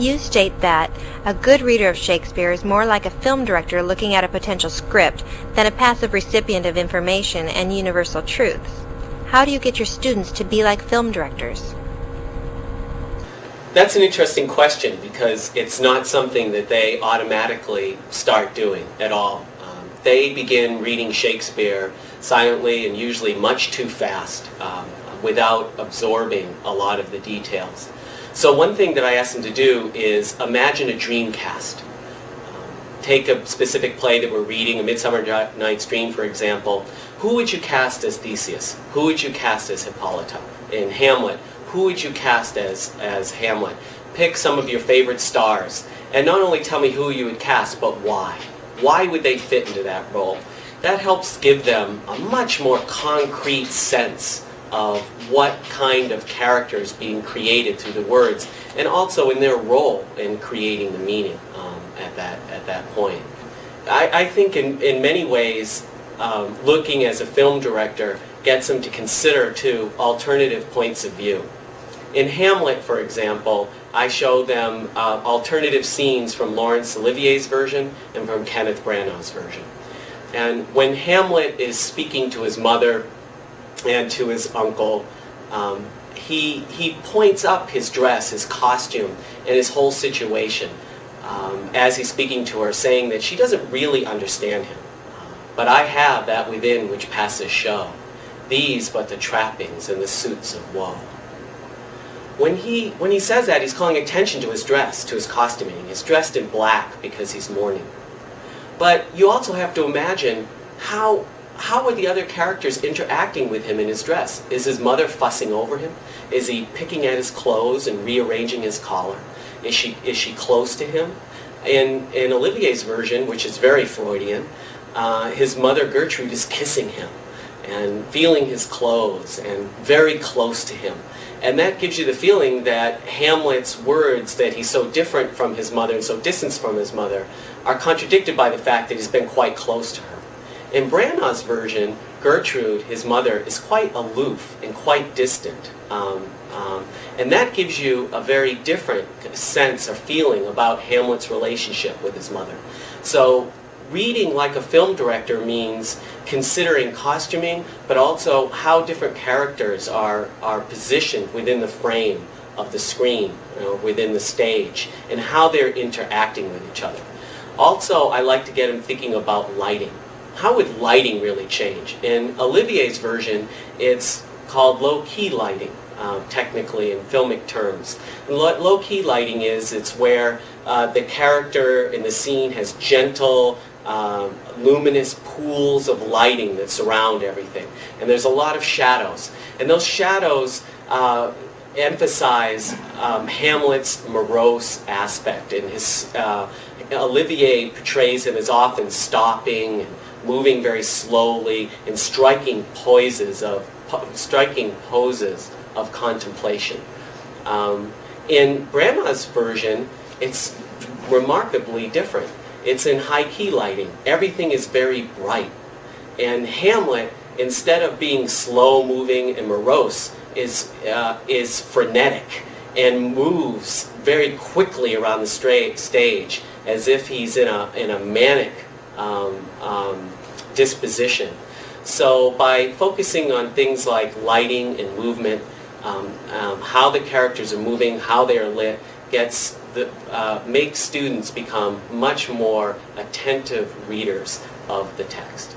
You state that a good reader of Shakespeare is more like a film director looking at a potential script than a passive recipient of information and universal truths. How do you get your students to be like film directors? That's an interesting question because it's not something that they automatically start doing at all. They begin reading Shakespeare silently and usually much too fast um, without absorbing a lot of the details. So one thing that I ask them to do is imagine a dream cast. Um, take a specific play that we're reading, A Midsummer Night's Dream, for example. Who would you cast as Theseus? Who would you cast as Hippolyta? In Hamlet, who would you cast as, as Hamlet? Pick some of your favorite stars. And not only tell me who you would cast, but why. Why would they fit into that role? That helps give them a much more concrete sense of what kind of character is being created through the words, and also in their role in creating the meaning um, at, that, at that point. I, I think in, in many ways, um, looking as a film director gets them to consider two alternative points of view. In Hamlet, for example, I show them uh, alternative scenes from Laurence Olivier's version and from Kenneth Branagh's version. And when Hamlet is speaking to his mother and to his uncle. Um, he, he points up his dress, his costume, and his whole situation um, as he's speaking to her, saying that she doesn't really understand him. But I have that within which passes show, these but the trappings and the suits of woe. When he, when he says that, he's calling attention to his dress, to his costuming. He's dressed in black because he's mourning. But you also have to imagine how how are the other characters interacting with him in his dress? Is his mother fussing over him? Is he picking at his clothes and rearranging his collar? Is she, is she close to him? In, in Olivier's version, which is very Freudian, uh, his mother Gertrude is kissing him and feeling his clothes and very close to him. And that gives you the feeling that Hamlet's words that he's so different from his mother and so distant from his mother are contradicted by the fact that he's been quite close to her. In Branagh's version, Gertrude, his mother, is quite aloof and quite distant. Um, um, and that gives you a very different sense or feeling about Hamlet's relationship with his mother. So reading like a film director means considering costuming, but also how different characters are, are positioned within the frame of the screen, you know, within the stage, and how they're interacting with each other. Also, I like to get them thinking about lighting how would lighting really change? In Olivier's version, it's called low-key lighting, uh, technically in filmic terms. Low-key lighting is, it's where uh, the character in the scene has gentle, um, luminous pools of lighting that surround everything. And there's a lot of shadows. And those shadows uh, emphasize um, Hamlet's morose aspect. And his, uh, Olivier portrays him as often stopping and moving very slowly and striking poses of striking poses of contemplation. Um, in Branagh's version, it's remarkably different. It's in high key lighting. Everything is very bright. And Hamlet, instead of being slow moving and morose, is, uh, is frenetic and moves very quickly around the stage as if he's in a, in a manic um, um, disposition. So by focusing on things like lighting and movement, um, um, how the characters are moving, how they are lit, gets the, uh, makes students become much more attentive readers of the text.